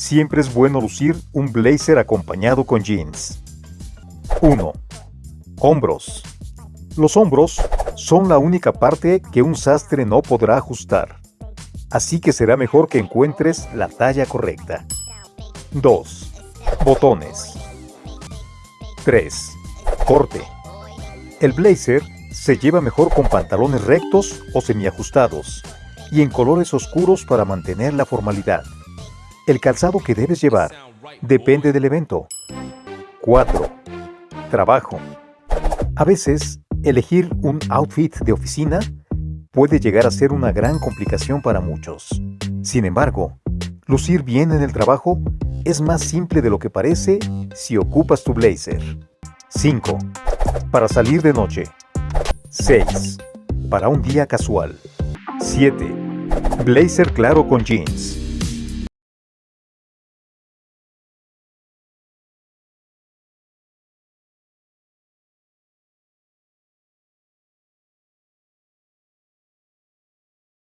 Siempre es bueno lucir un blazer acompañado con jeans. 1. Hombros. Los hombros son la única parte que un sastre no podrá ajustar. Así que será mejor que encuentres la talla correcta. 2. Botones. 3. Corte. El blazer se lleva mejor con pantalones rectos o semiajustados y en colores oscuros para mantener la formalidad. El calzado que debes llevar depende del evento. 4. Trabajo. A veces, elegir un outfit de oficina puede llegar a ser una gran complicación para muchos. Sin embargo, lucir bien en el trabajo es más simple de lo que parece si ocupas tu blazer. 5. Para salir de noche. 6. Para un día casual. 7. Blazer claro con jeans.